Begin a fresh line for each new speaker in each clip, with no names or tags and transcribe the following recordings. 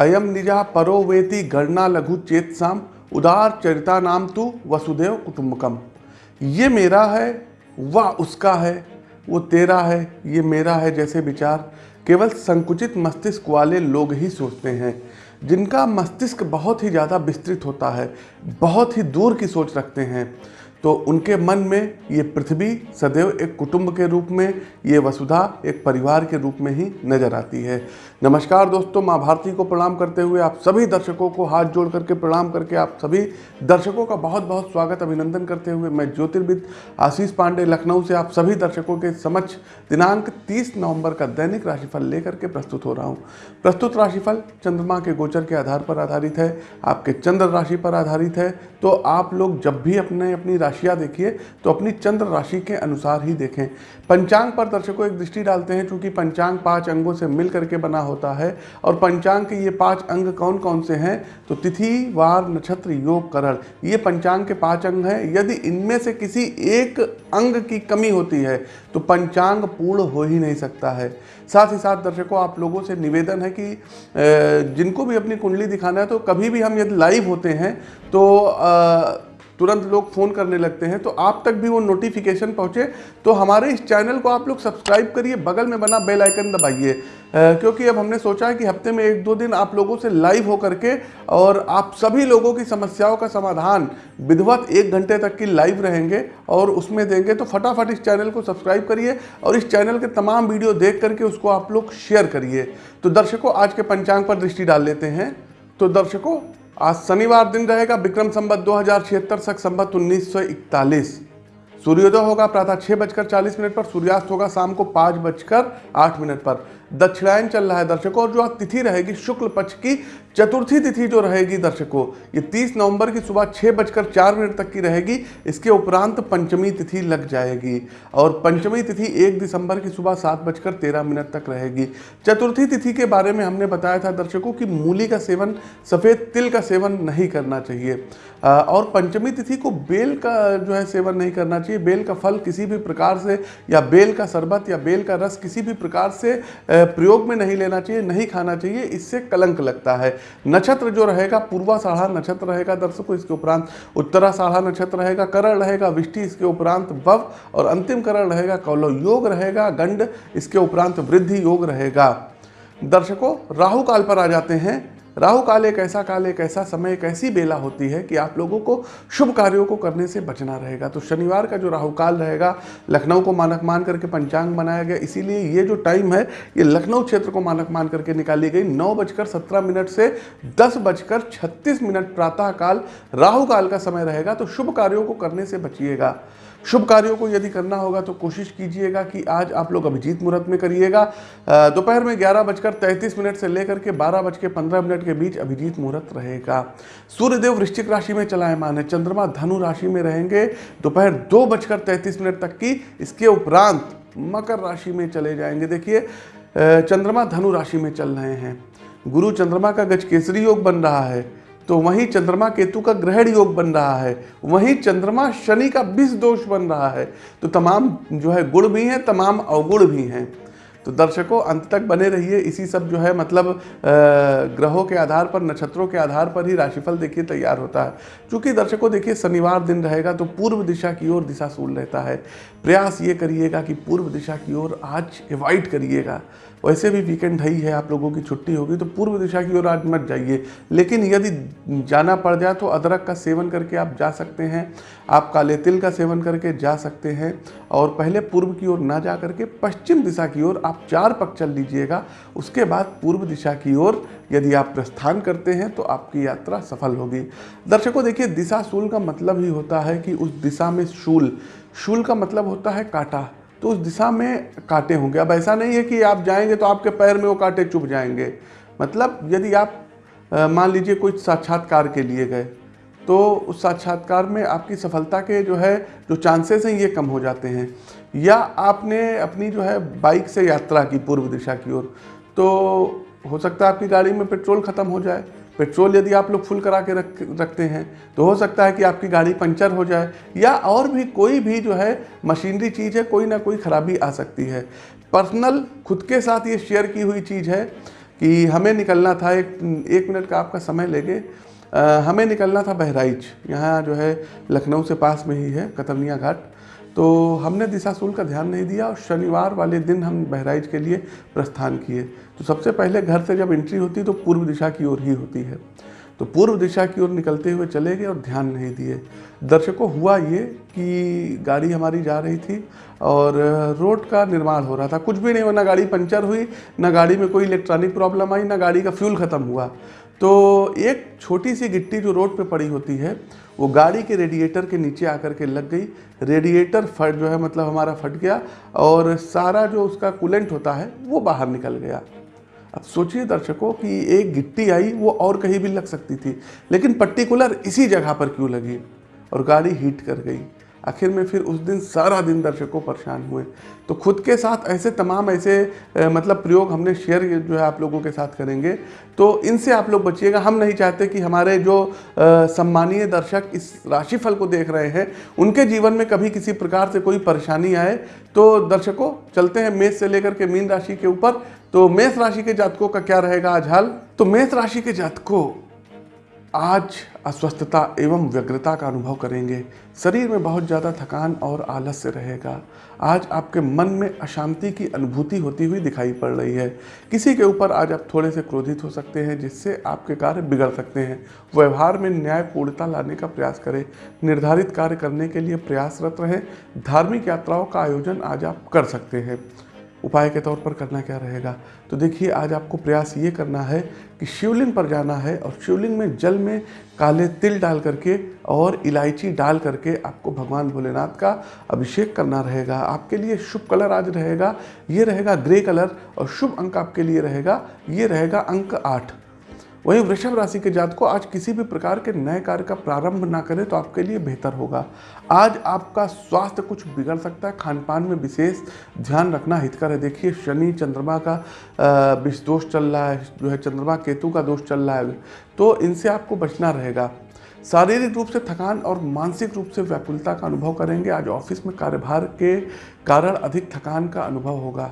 अयम निजा परो वेति गणना लघु चेतसाम उदार चरिता नाम तू वसुदेव कुटुंबकम ये मेरा है, वह उसका है, वो तेरा है, ये मेरा है जैसे विचार। केवल संकुचित मस्तिष्क वाले लोग ही सोचते हैं। जिनका मस्तिष्क बहुत ही ज़्यादा विस्तृत होता है, बहुत ही दूर की सोच रखते हैं। तो उनके मन में ये पृथ्वी सदैव एक कुटुंब के रूप में, ये वसुधा एक परिवार के रूप में ही नज़र आती है। नमस्कार दोस्तों, माँ भारती को प्रणाम करते हुए आप सभी दर्शकों को हाथ जोड़ करके प्रणाम करके आप सभी दर्शकों का बहुत बहुत स्वागत, अभिनंदन करते हुए मैं ज्योतिर्विद आशीष पांडे, लखनऊ से आप सभी दर्शकों के समक्ष दिनांक तीस नवंबर का दैनिक राशिफल लेकर के प्रस्तुत हो रहा हूँ। प्रस्तुत राशिफल चंद्रमा के गोचर के आधार पर आधारित है, आपके चंद्र राशि पर आधारित है तो आप लोग जब भी अपने, अपनी राशियाँ देखिए तो अपनी चंद्र राशि के अनुसार ही देखें। पंचांग पर दर्शकों एक दृष्टि डालते हैं, चूँकि पंचांग पाँच अंगों से मिल करके बना होता है, और पंचांग के ये पाँच अंग कौन कौन से हैं? तो तिथि, वार, नक्षत्र, योग, करण। ये पंचांग के पाँच अंग हैं। यदि इनमें से किसी एक अंग की कमी होती है तो पंचांग पूर्ण हो ही नहीं सकता है। साथ ही साथ दर्शकों, आप लोगों से निवेदन है कि जिनको भी अपनी कुंडली दिखाना है तो कभी भी हम यदि लाइव होते हैं तो तुरंत लोग फ़ोन करने लगते हैं तो आप तक भी वो नोटिफिकेशन पहुँचे तो हमारे इस चैनल को आप लोग सब्सक्राइब करिए, बगल में बना बेल आइकन दबाइए। क्योंकि अब हमने सोचा है कि हफ़्ते में एक दो दिन आप लोगों से लाइव हो करके और आप सभी लोगों की समस्याओं का समाधान विधिवत एक घंटे तक की लाइव रहेंगे और उसमें देंगे तो फटाफट इस चैनल को सब्सक्राइब करिए और इस चैनल के तमाम वीडियो देख करके उसको आप लोग शेयर करिए। तो दर्शकों, आज के पंचांग पर दृष्टि डाल लेते हैं। तो दर्शकों आज शनिवार दिन रहेगा विक्रम संबत दो हज़ार छिहत्तर संबत उन्नीस सौ इकतालीस। सूर्योदय होगा प्रातः छह बजकर चालीस मिनट पर, सूर्यास्त होगा शाम को पाँच बजकर आठ मिनट पर। दक्षिणायन चल रहा है दर्शकों, और जो आज तिथि रहेगी शुक्ल पक्ष की, चतुर्थी तिथि जो रहेगी दर्शकों, ये 30 नवंबर की सुबह छः बजकर चार मिनट तक की रहेगी। इसके उपरांत पंचमी तिथि लग जाएगी और पंचमी तिथि एक दिसंबर की सुबह सात बजकर तेरह मिनट तक रहेगी। चतुर्थी तिथि के बारे में हमने बताया था दर्शकों की मूली का सेवन, सफ़ेद तिल का सेवन नहीं करना चाहिए। और पंचमी तिथि को बेल का जो है सेवन नहीं करना चाहिए। बेल का फल किसी भी प्रकार से, या बेल का शरबत, या बेल का रस किसी भी प्रकार से प्रयोग में नहीं लेना चाहिए, नहीं खाना चाहिए, इससे कलंक लगता है। नक्षत्र जो रहेगा, पूर्वा साढ़ा नक्षत्र रहेगा दर्शकों, इसके उपरांत उत्तरा साढ़ा नक्षत्र रहेगा, करण रहेगा, विष्टि इसके उपरांत भव और अंतिम करण रहेगा कौलव योग रहेगा, गंड इसके उपरांत वृद्धि योग रहेगा। दर्शकों, राहु काल पर आ जाते हैं। राहु काल एक ऐसा काल एक ऐसा समय एक ऐसी बेला होती है कि आप लोगों को शुभ कार्यों को करने से बचना रहेगा। तो शनिवार का जो राहु काल रहेगा, लखनऊ को मानक मान करके पंचांग बनाया गया। इसीलिए ये जो टाइम है, ये लखनऊ क्षेत्र को मानक मान करके निकाली गई। नौ बजकर सत्रह मिनट से दस बजकर छत्तीस मिनट प्रातः काल राहु काल का समय रहेगा। तो शुभ कार्यों को करने से बचिएगा। शुभ कार्यों को यदि करना होगा तो कोशिश कीजिएगा कि आज आप लोग अभिजीत मुहूर्त में करिएगा। दोपहर में ग्यारह बजकर तैंतीस मिनट से लेकर के बारह बज के पंद्रह मिनट के बीच अभिजीत मुहूर्त रहेगा। सूर्यदेव वृश्चिक राशि में चलायमान है। चंद्रमा धनु राशि में रहेंगे। दोपहर दो बजकर तैंतीस मिनट तक की इसके उपरांत मकर राशि में चले जाएँगे। देखिए चंद्रमा धनु राशि में चल रहे हैं। गुरु चंद्रमा का गज केसरी योग बन रहा है। तो वहीं चंद्रमा केतु का ग्रहण योग बन रहा है। वहीं चंद्रमा शनि का विष दोष बन रहा है। तो तमाम जो है गुण भी हैं, तमाम अवगुण भी हैं। तो दर्शकों, अंत तक बने रहिए। इसी सब जो है मतलब ग्रहों के आधार पर, नक्षत्रों के आधार पर ही राशिफल देखिए, तैयार होता है। क्योंकि दर्शकों, देखिए, शनिवार दिन रहेगा तो पूर्व दिशा की ओर दिशा सूल रहता है। प्रयास ये करिएगा कि पूर्व दिशा की ओर आज एवॉइड करिएगा। वैसे भी वीकेंड है ही है, आप लोगों की छुट्टी होगी तो पूर्व दिशा की ओर आज मत जाइए। लेकिन यदि जाना पड़ जाए तो अदरक का सेवन करके आप जा सकते हैं। आप काले तिल का सेवन करके जा सकते हैं। और पहले पूर्व की ओर ना जा करके पश्चिम दिशा की ओर आप चार पक चल लीजिएगा, उसके बाद पूर्व दिशा की ओर यदि आप प्रस्थान करते हैं तो आपकी यात्रा सफल होगी। दर्शकों, देखिए, दिशा शूल का मतलब ही होता है कि उस दिशा में शूल। शूल का मतलब होता है कांटा। तो उस दिशा में कांटे होंगे। अब ऐसा नहीं है कि आप जाएँगे तो आपके पैर में वो कांटे चुभ जाएँगे। मतलब यदि आप मान लीजिए कोई साक्षात्कार के लिए गए तो उस साक्षात्कार में आपकी सफलता के जो है, जो चांसेस हैं, ये कम हो जाते हैं। या आपने अपनी जो है बाइक से यात्रा की पूर्व दिशा की ओर तो हो सकता है आपकी गाड़ी में पेट्रोल ख़त्म हो जाए। पेट्रोल यदि आप लोग फुल करा के रख, रखते हैं तो हो सकता है कि आपकी गाड़ी पंचर हो जाए, या और भी कोई भी जो है मशीनरी चीज़ है, कोई ना कोई खराबी आ सकती है। पर्सनल खुद के साथ ये शेयर की हुई चीज़ है कि हमें निकलना था एक एक मिनट का आपका समय लेके हमें निकलना था बहराइच, यहाँ जो है लखनऊ से पास में ही है, कतरनिया घाट। तो हमने दिशा दिशाशूल का ध्यान नहीं दिया और शनिवार वाले दिन हम बहराइच के लिए प्रस्थान किए। तो सबसे पहले घर से जब एंट्री होती तो पूर्व दिशा की ओर ही होती है। तो पूर्व दिशा की ओर निकलते हुए चले गए और ध्यान नहीं दिए। दर्शकों, हुआ ये कि गाड़ी हमारी जा रही थी और रोड का निर्माण हो रहा था। कुछ भी नहीं हुआ, ना गाड़ी पंचर हुई, ना गाड़ी में कोई इलेक्ट्रॉनिक प्रॉब्लम आई, ना गाड़ी का फ्यूल ख़त्म हुआ। तो एक छोटी सी गिट्टी जो रोड पे पड़ी होती है वो गाड़ी के रेडिएटर के नीचे आकर के लग गई। रेडिएटर फट जो है मतलब हमारा फट गया और सारा जो उसका कूलेंट होता है, वो बाहर निकल गया। अब सोचिए दर्शकों कि एक गिट्टी आई, वो और कहीं भी लग सकती थी, लेकिन पर्टिकुलर इसी जगह पर क्यों लगी? और गाड़ी हीट कर गई। आखिर में फिर उस दिन सारा दिन दर्शकों परेशान हुए। तो खुद के साथ ऐसे तमाम ऐसे मतलब प्रयोग हमने शेयर जो है आप लोगों के साथ करेंगे। तो इनसे आप लोग बचिएगा। हम नहीं चाहते कि हमारे जो सम्मानीय दर्शक इस राशिफल को देख रहे हैं, उनके जीवन में कभी किसी प्रकार से कोई परेशानी आए। तो दर्शकों, चलते हैं मेष से लेकर के मीन राशि के ऊपर। तो मेष राशि के जातकों का क्या रहेगा आज हाल? तो मेष राशि के जातकों आज अस्वस्थता एवं व्यग्रता का अनुभव करेंगे। शरीर में बहुत ज़्यादा थकान और आलस्य रहेगा। आज आपके मन में अशांति की अनुभूति होती हुई दिखाई पड़ रही है। किसी के ऊपर आज आप थोड़े से क्रोधित हो सकते हैं, जिससे आपके कार्य बिगड़ सकते हैं। व्यवहार में न्यायपूर्णता लाने का प्रयास करें। निर्धारित कार्य करने के लिए प्रयासरत रहें। धार्मिक यात्राओं का आयोजन आज आप कर सकते हैं। उपाय के तौर पर करना क्या रहेगा? तो देखिए, आज आपको प्रयास ये करना है कि शिवलिंग पर जाना है और शिवलिंग में जल में काले तिल डाल करके और इलायची डाल करके आपको भगवान भोलेनाथ का अभिषेक करना रहेगा। आपके लिए शुभ कलर आज रहेगा। ये रहेगा ग्रे कलर और शुभ अंक आपके लिए रहेगा। ये रहेगा अंक आठ। वहीं वृषभ राशि के जात को आज किसी भी प्रकार के नए कार्य का प्रारंभ ना करें तो आपके लिए बेहतर होगा। आज आपका स्वास्थ्य कुछ बिगड़ सकता है। खान पान में विशेष ध्यान रखना हितकर है। देखिए, शनि चंद्रमा का विष दोष चल रहा है। जो है चंद्रमा, केतु का दोष चल रहा है। तो इनसे आपको बचना रहेगा। शारीरिक रूप से थकान और मानसिक रूप से व्याकुलता का अनुभव करेंगे। आज ऑफ़िस में कार्यभार के कारण अधिक थकान का अनुभव होगा।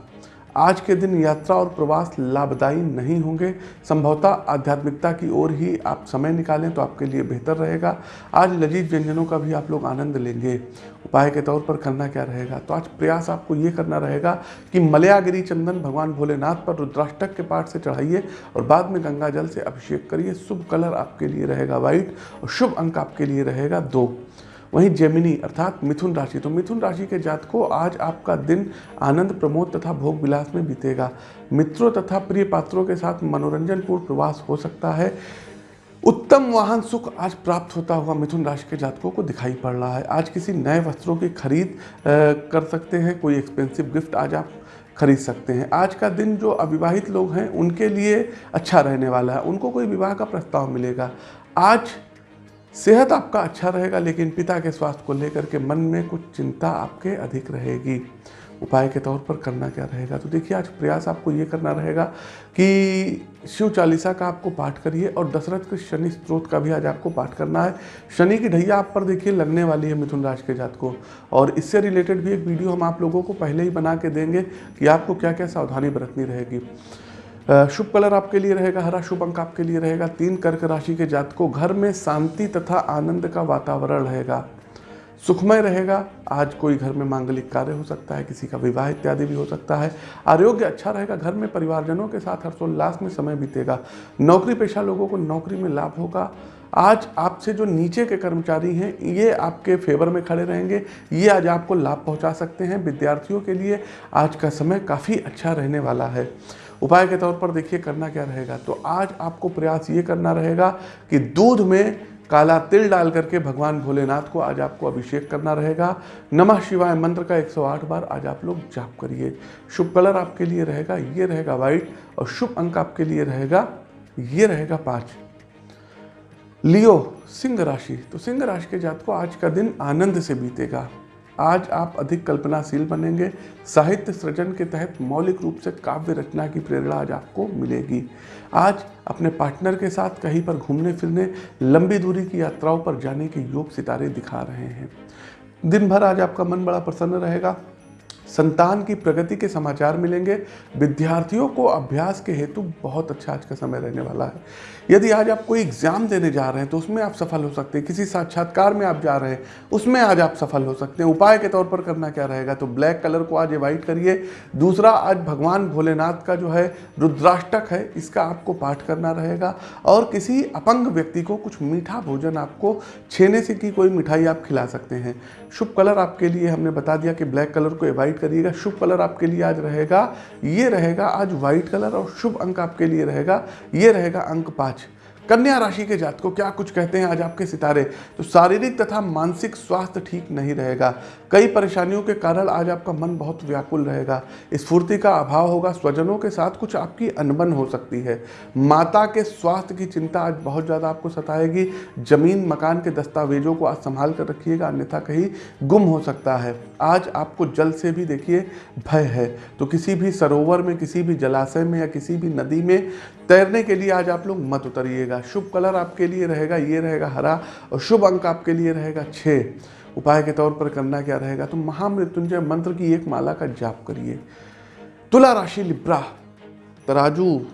आज के दिन यात्रा और प्रवास लाभदायी नहीं होंगे। संभवतः आध्यात्मिकता की ओर ही आप समय निकालें तो आपके लिए बेहतर रहेगा। आज लजीज व्यंजनों का भी आप लोग आनंद लेंगे। उपाय के तौर पर करना क्या रहेगा? तो आज प्रयास आपको ये करना रहेगा कि मलयागिरी चंदन भगवान भोलेनाथ पर रुद्राष्टक के पाठ से चढ़ाइए और बाद में गंगा जल से अभिषेक करिए। शुभ कलर आपके लिए रहेगा व्हाइट और शुभ अंक आपके लिए रहेगा दो। वहीं जेमिनी, अर्थात मिथुन राशि। तो मिथुन राशि के जात को आज आपका दिन आनंद, प्रमोद तथा भोग विलास में बीतेगा। मित्रों तथा प्रिय पात्रों के साथ मनोरंजनपूर्ण प्रवास हो सकता है। उत्तम वाहन सुख आज प्राप्त होता हुआ मिथुन राशि के जातकों को दिखाई पड़ रहा है। आज किसी नए वस्त्रों की खरीद कर सकते हैं। कोई एक्सपेंसिव गिफ्ट आज आप खरीद सकते हैं। आज का दिन जो अविवाहित लोग हैं, उनके लिए अच्छा रहने वाला है। उनको कोई विवाह का प्रस्ताव मिलेगा। आज सेहत आपका अच्छा रहेगा, लेकिन पिता के स्वास्थ्य को लेकर के मन में कुछ चिंता आपके अधिक रहेगी। उपाय के तौर पर करना क्या रहेगा? तो देखिए, आज प्रयास आपको ये करना रहेगा कि शिव चालीसा का आपको पाठ करिए और दशरथ के शनि स्त्रोत का भी आज आपको पाठ करना है। शनि की ढैया आप पर देखिए लगने वाली है मिथुन राशि के जात को और इससे रिलेटेड भी एक वीडियो हम आप लोगों को पहले ही बना के देंगे कि आपको क्या क्या सावधानी बरतनी रहेगी। शुभ कलर आपके लिए रहेगा, हरा शुभ अंक आपके लिए रहेगा, तीन कर्क राशि के जातकों, घर में शांति तथा आनंद का वातावरण रहेगा। सुखमय रहेगा, आज कोई घर में मांगलिक कार्य हो सकता है, किसी का विवाह इत्यादि भी हो सकता है। आरोग्य अच्छा रहेगा, घर में परिवारजनों के साथ हर्षोल्लास में समय बीतेगा। नौकरी पेशा लोगों को नौकरी में लाभ होगा आज आपसे जो नीचे के कर्मचारी हैं, ये आपके फेवर में खड़े रहेंगे। ये आज आपको लाभ पहुँचा सकते हैं विद्यार्थियों के लिए। आज का समय काफ़ी अच्छा रहने वाला है। उपाय के तौर पर देखिए करना क्या रहेगा। तो आज आपको प्रयास ये करना रहेगा कि दूध में काला तिल डाल करके भगवान भोलेनाथ को आज आपको अभिषेक करना रहेगा। नमः शिवाय मंत्र का 108 बार आज आप लोग जाप करिए। शुभ कलर आपके लिए रहेगा, ये रहेगा व्हाइट और शुभ अंक आपके लिए रहेगा, ये रहेगा पाँच। लियो, सिंह राशि। तो सिंह राशि के जात को आज का दिन आनंद से बीतेगा। आज आप अधिक कल्पनाशील बनेंगे। साहित्य सृजन के तहत मौलिक रूप से काव्य रचना की प्रेरणा आज आपको मिलेगी। आज अपने पार्टनर के साथ कहीं पर घूमने फिरने लंबी दूरी की यात्राओं पर जाने के योग सितारे दिखा रहे हैं। दिन भर आज आपका मन बड़ा प्रसन्न रहेगा। संतान की प्रगति के समाचार मिलेंगे। विद्यार्थियों को अभ्यास के हेतु बहुत अच्छा आज का समय रहने वाला है। यदि आज आप कोई एग्ज़ाम देने जा रहे हैं तो उसमें आप सफल हो सकते हैं। किसी साक्षात्कार में आप जा रहे हैं, उसमें आज आप सफल हो सकते हैं। उपाय के तौर पर करना क्या रहेगा? तो ब्लैक कलर को आज एवाइड करिए। दूसरा, आज भगवान भोलेनाथ का जो है रुद्राष्टक है, इसका आपको पाठ करना रहेगा। और किसी अपंग व्यक्ति को कुछ मीठा भोजन आपको छेने से की कोई मिठाई आप खिला सकते हैं। शुभ कलर आपके लिए हमने बता दिया कि ब्लैक कलर को एवॉइड करिएगा, शुभ कलर आपके लिए आज रहेगा, ये रहेगा आज व्हाइट कलर और शुभ अंक आपके लिए रहेगा, ये रहेगा अंक पाँच। कन्या राशि के जात को क्या कुछ कहते हैं आज आपके सितारे? तो शारीरिक तथा मानसिक स्वास्थ्य ठीक नहीं रहेगा। कई परेशानियों के कारण आज आपका मन बहुत व्याकुल रहेगा। स्फूर्ति का अभाव होगा, स्वजनों के साथ कुछ आपकी अनबन हो सकती है। माता के स्वास्थ्य की चिंता आज बहुत ज़्यादा आपको सताएगी। ज़मीन, मकान के दस्तावेजों को आज संभाल कर रखिएगा, अन्यथा कहीं गुम हो सकता है। आज आपको जल से भी देखिए भय है। तो किसी भी सरोवर में, किसी भी जलाशय में या किसी भी नदी में तैरने के लिए आज आप लोग मत उतरिएगा। शुभ कलर आपके लिए रहेगा, ये रहेगा हरा और शुभ अंक आपके लिए रहेगा छः उपाय के तौर पर करना क्या रहेगा? तो महामृत्युंजय मंत्र की एक माला का जाप करिए। तुला राशि लिब्रा तराजू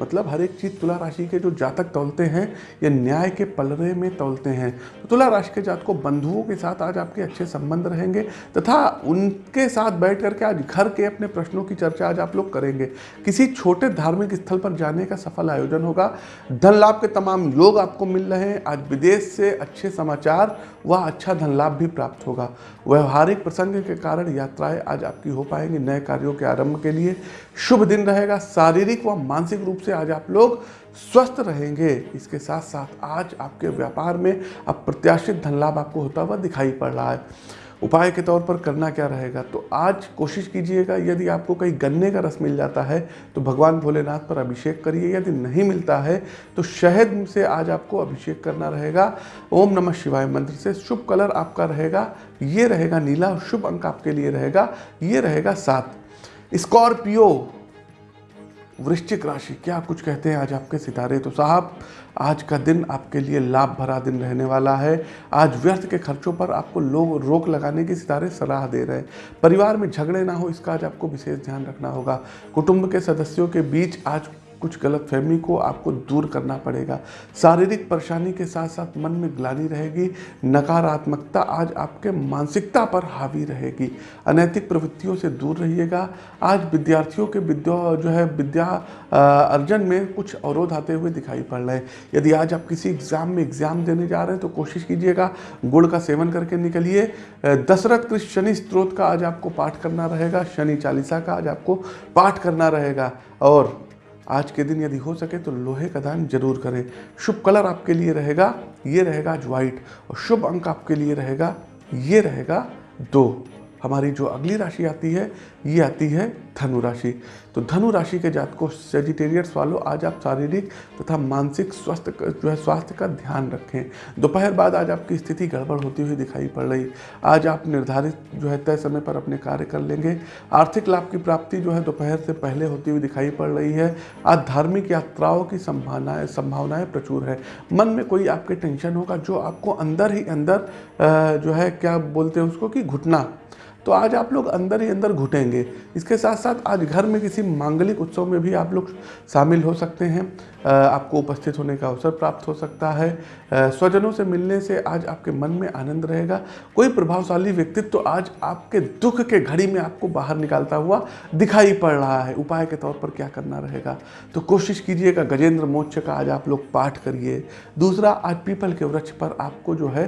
मतलब हर एक चीज़ तुला राशि के जो जातक तोलते हैं ये न्याय के पलरे में तोलते हैं। तो तुला राशि के जात को बंधुओं के साथ आज आपके अच्छे संबंध रहेंगे तथा उनके साथ बैठ करके आज घर के अपने प्रश्नों की चर्चा आज आप लोग करेंगे। किसी छोटे धार्मिक स्थल पर जाने का सफल आयोजन होगा। धन लाभ के तमाम योग आपको मिल रहे हैं। आज विदेश से अच्छे समाचार व अच्छा धन लाभ भी प्राप्त होगा। व्यवहारिक प्रसंग के कारण यात्राएँ आज आपकी हो पाएँगी नए कार्यों के आरंभ के लिए। शुभ दिन रहेगा। शारीरिक व मानसिक रूप से आज आप लोग स्वस्थ रहेंगे। इसके साथ साथ आज आपके व्यापार में अप्रत्याशित धन लाभ आपको होता हुआ दिखाई पड़ रहा है। उपाय के तौर पर करना क्या रहेगा? तो आज कोशिश कीजिएगा, यदि आपको कहीं गन्ने का रस मिल जाता है तो भगवान भोलेनाथ पर अभिषेक करिए। यदि नहीं मिलता है तो शहद से आज आपको अभिषेक करना रहेगा। ओम नमः शिवाय मंत्र से शुभ कलर आपका रहेगा। ये रहेगा नीला शुभ अंक आपके लिए रहेगा। ये रहेगा सात। स्कॉर्पियो वृश्चिक राशि, क्या कुछ कहते हैं आज आपके सितारे? तो साहब, आज का दिन आपके लिए लाभ भरा दिन रहने वाला है। आज व्यर्थ के खर्चों पर आपको लोग रोक लगाने की सितारे सलाह दे रहे हैं। परिवार में झगड़े ना हो, इसका आज आपको विशेष ध्यान रखना होगा। कुटुंब के सदस्यों के बीच आज कुछ गलत फहमी को आपको दूर करना पड़ेगा। शारीरिक परेशानी के साथ साथ मन में ग्लानी रहेगी, नकारात्मकता आज आपके मानसिकता पर हावी रहेगी। अनैतिक प्रवृत्तियों से दूर रहिएगा। आज विद्यार्थियों के विद्या, जो है, विद्या अर्जन में कुछ अवरोध आते हुए दिखाई पड़ रहे हैं। यदि आज आप किसी एग्ज़ाम में एग्ज़ाम देने जा रहे हैं तो कोशिश कीजिएगा, गुड़ का सेवन करके निकलिए। दशरथ कृष्ण शनि स्त्रोत का आज आपको पाठ करना रहेगा, शनि चालीसा का आज आपको पाठ करना रहेगा। और आज के दिन यदि हो सके तो लोहे का दान ज़रूर करें। शुभ कलर आपके लिए रहेगा, ये रहेगा आज व्हाइट और शुभ अंक आपके लिए रहेगा, ये रहेगा दो। हमारी जो अगली राशि आती है, ये आती है धनु राशि। तो धनु राशि के जात को सेजिटेरियस वालों, आज आप शारीरिक तथा मानसिक स्वास्थ्य जो है स्वास्थ्य का ध्यान रखें। दोपहर बाद आज आपकी स्थिति गड़बड़ होती हुई दिखाई पड़ रही। आज आप निर्धारित, जो है तय समय पर अपने कार्य कर लेंगे। आर्थिक लाभ की प्राप्ति जो है दोपहर से पहले होती हुई दिखाई पड़ रही है। आज धार्मिक यात्राओं की संभावनाएँ संभावनाएँ प्रचुर है। मन में कोई आपके टेंशन होगा, जो आपको अंदर ही अंदर जो है क्या बोलते हैं उसको कि घुटना तो आज आप लोग अंदर ही अंदर घुटेंगे। इसके साथ साथ आज घर में किसी मांगलिक उत्सव में भी आप लोग शामिल हो सकते हैं। आपको उपस्थित होने का अवसर प्राप्त हो सकता है। स्वजनों से मिलने से आज आपके मन में आनंद रहेगा। कोई प्रभावशाली व्यक्तित्व तो आज आपके दुख के घड़ी में आपको बाहर निकालता हुआ दिखाई पड़ रहा है। उपाय के तौर पर क्या करना रहेगा? तो कोशिश कीजिएगा, गजेंद्र मोक्ष का आज आप लोग पाठ करिए। दूसरा, आज पीपल के वृक्ष पर आपको जो है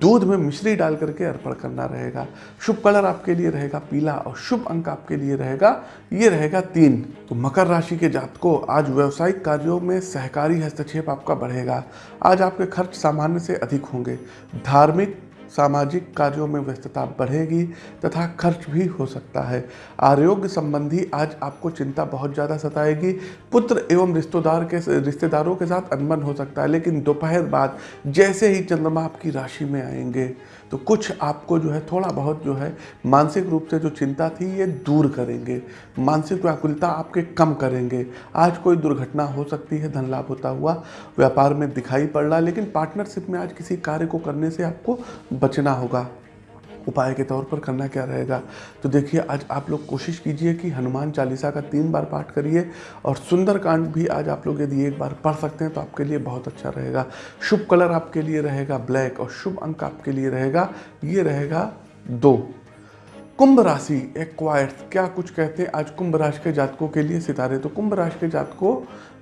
दूध में मिश्री डाल करके अर्पण करना रहेगा। शुभ कलर आपके लिए रहेगा, पीला और शुभ अंक आपके लिए रहेगा। ये रहेगा तीन। तो मकर राशि के जात को आज व्यवसायिक कार्यों में सहकारी हस्तक्षेप आपका बढ़ेगा। आज आपके खर्च सामान्य से अधिक होंगे। धार्मिक, सामाजिक कार्यों में व्यस्तता बढ़ेगी तथा खर्च भी हो सकता है। आरोग्य संबंधी आज आपको चिंता बहुत ज़्यादा सताएगी। पुत्र एवं रिश्तेदार के रिश्तेदारों के साथ अनबन हो सकता है, लेकिन दोपहर बाद जैसे ही चंद्रमा आपकी राशि में आएँगे। तो कुछ आपको जो है, थोड़ा बहुत जो है, मानसिक रूप से जो चिंता थी, ये दूर करेंगे। मानसिक व्याकुलता आपके कम करेंगे। आज कोई दुर्घटना हो सकती है, धन लाभ होता हुआ, व्यापार में दिखाई पड़ रहा लेकिन पार्टनरशिप में आज किसी कार्य को करने से आपको बचना होगा। उपाय के तौर पर करना क्या रहेगा? तो देखिए, आज आप लोग कोशिश कीजिए कि हनुमान चालीसा का तीन बार पाठ करिए और सुंदरकांड भी आज आप लोग यदि एक बार पढ़ सकते हैं तो आपके लिए बहुत अच्छा रहेगा। शुभ कलर आपके लिए रहेगा ब्लैक और शुभ अंक आपके लिए रहेगा, ये रहेगा दो। कुंभ राशि एक्वायर्स क्या कुछ कहते हैं? आज कुंभ राशि के जातकों के लिए सितारे। तो कुंभ राशि के जातकों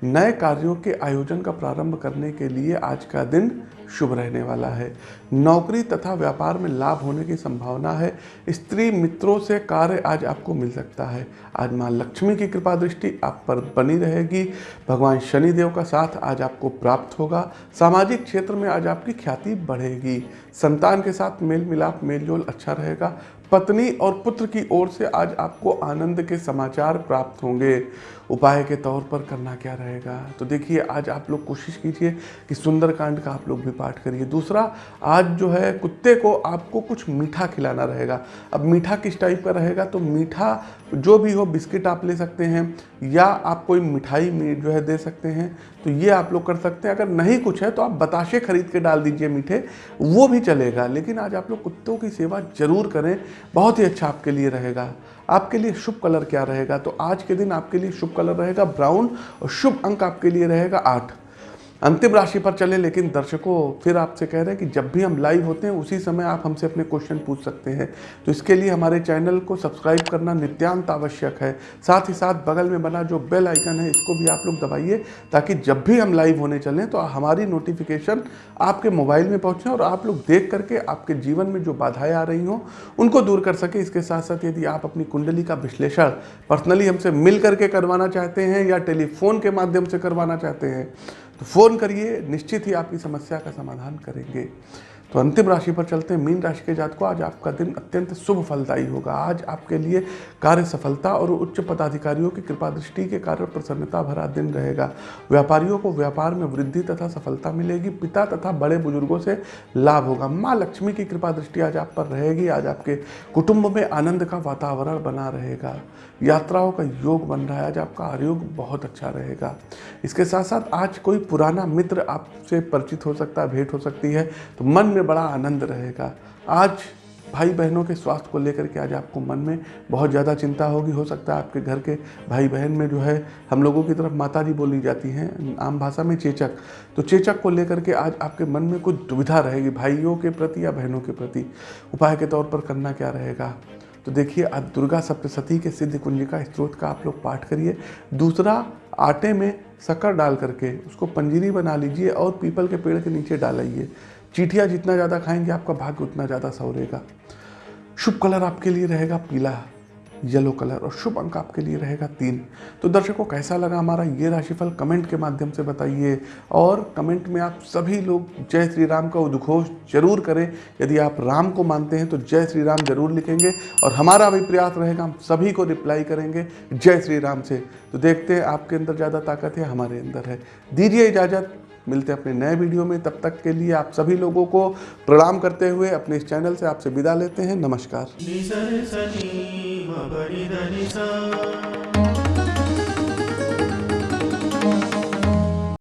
नए कार्यों के आयोजन का प्रारंभ करने के लिए आज का दिन शुभ रहने वाला है। नौकरी तथा व्यापार में लाभ होने की संभावना है। स्त्री मित्रों से कार्य आज आपको मिल सकता है। आज माँ लक्ष्मी की कृपा दृष्टि आप पर बनी रहेगी। भगवान शनिदेव का साथ आज आपको प्राप्त होगा। सामाजिक क्षेत्र में आज आपकी ख्याति बढ़ेगी। संतान के साथ मेल मिलाप, मेलजोल अच्छा रहेगा। पत्नी और पुत्र की ओर से आज आपको आनंद के समाचार प्राप्त होंगे। उपाय के तौर पर करना क्या रहेगा? तो देखिए, आज आप लोग कोशिश कीजिए कि सुंदरकांड का आप लोग भी पाठ करिए। दूसरा, आज जो है कुत्ते को आपको कुछ मीठा खिलाना रहेगा। अब मीठा किस टाइप का रहेगा? तो मीठा जो भी हो, बिस्किट आप ले सकते हैं या आप कोई मिठाई जो है दे सकते हैं। तो ये आप लोग कर सकते हैं। अगर नहीं कुछ है तो आप बताशे खरीद के डाल दीजिए मीठे, वो भी चलेगा। लेकिन आज आप लोग कुत्तों की सेवा ज़रूर करें, बहुत ही अच्छा आपके लिए रहेगा। आपके लिए शुभ कलर क्या रहेगा? तो आज के दिन आपके लिए शुभ कलर रहेगा ब्राउन और शुभ अंक आपके लिए रहेगा आठ। अंतिम राशि पर चले, लेकिन दर्शकों, फिर आपसे कह रहे हैं कि जब भी हम लाइव होते हैं, उसी समय आप हमसे अपने क्वेश्चन पूछ सकते हैं। तो इसके लिए हमारे चैनल को सब्सक्राइब करना नित्यांत आवश्यक है। साथ ही साथ बगल में बना जो बेल आइकन है, इसको भी आप लोग दबाइए, ताकि जब भी हम लाइव होने चलें तो हमारी नोटिफिकेशन आपके मोबाइल में पहुँचें और आप लोग देख करके आपके जीवन में जो बाधाएँ आ रही हों, उनको दूर कर सके। इसके साथ साथ यदि आप अपनी कुंडली का विश्लेषण पर्सनली हमसे मिल करके करवाना चाहते हैं या टेलीफोन के माध्यम से करवाना चाहते हैं तो फ़ोन करिए, निश्चित ही आपकी समस्या का समाधान करेंगे। तो अंतिम राशि पर चलते हैं। मीन राशि के जात को आज आपका दिन अत्यंत शुभ फलदायी होगा। आज आपके लिए कार्य सफलता और उच्च पदाधिकारियों की कृपा दृष्टि के कारण प्रसन्नता भरा दिन रहेगा। व्यापारियों को व्यापार में वृद्धि तथा सफलता मिलेगी। पिता तथा बड़े बुज़ुर्गों से लाभ होगा। माँ लक्ष्मी की कृपा दृष्टि आज आप पर रहेगी। आज आपके कुटुंब में आनंद का वातावरण बना रहेगा। यात्राओं का योग बन रहा है। आज आपका आयोग बहुत अच्छा रहेगा। इसके साथ साथ आज कोई पुराना मित्र आपसे परिचित हो सकता है, भेंट हो सकती है तो मन में बड़ा आनंद रहेगा। आज भाई बहनों के स्वास्थ्य को लेकर के आज आपको मन में बहुत ज़्यादा चिंता होगी, हो सकता है आपके घर के भाई बहन में जो है, हम लोगों की तरफ़ माता जी बोली जाती हैं, आम भाषा में चेचक। तो चेचक को लेकर के आज आपके मन में कुछ दुविधा रहेगी, भाइयों के प्रति या बहनों के प्रति। उपाय के तौर पर करना क्या रहेगा? तो देखिए, आप दुर्गा सप्तशती के सिद्ध कुंजिका स्त्रोत का आप लोग पाठ करिए। दूसरा, आटे में शक्कर डाल करके उसको पंजीरी बना लीजिए और पीपल के पेड़ के नीचे डालिए चीटियाँ जितना ज़्यादा खाएँगे, आपका भाग्य उतना ज़्यादा सवरेगा शुभ कलर आपके लिए रहेगा पीला। येलो कलर और शुभ अंक आपके लिए रहेगा तीन। तो दर्शकों, कैसा लगा हमारा ये राशिफल? कमेंट के माध्यम से बताइए। और कमेंट में आप सभी लोग जय श्री राम का उद्घोष ज़रूर करें। यदि आप राम को मानते हैं तो जय श्री राम ज़रूर लिखेंगे और हमारा भी प्रयास रहेगा, हम सभी को रिप्लाई करेंगे जय श्री राम से। तो देखते हैं आपके अंदर ज़्यादा ताकत है, हमारे अंदर है। दीजिए इजाज़त। मिलते हैं अपने नए वीडियो में। तब तक के लिए आप सभी लोगों को प्रणाम करते हुए अपने इस चैनल से आपसे विदा लेते हैं। नमस्कार।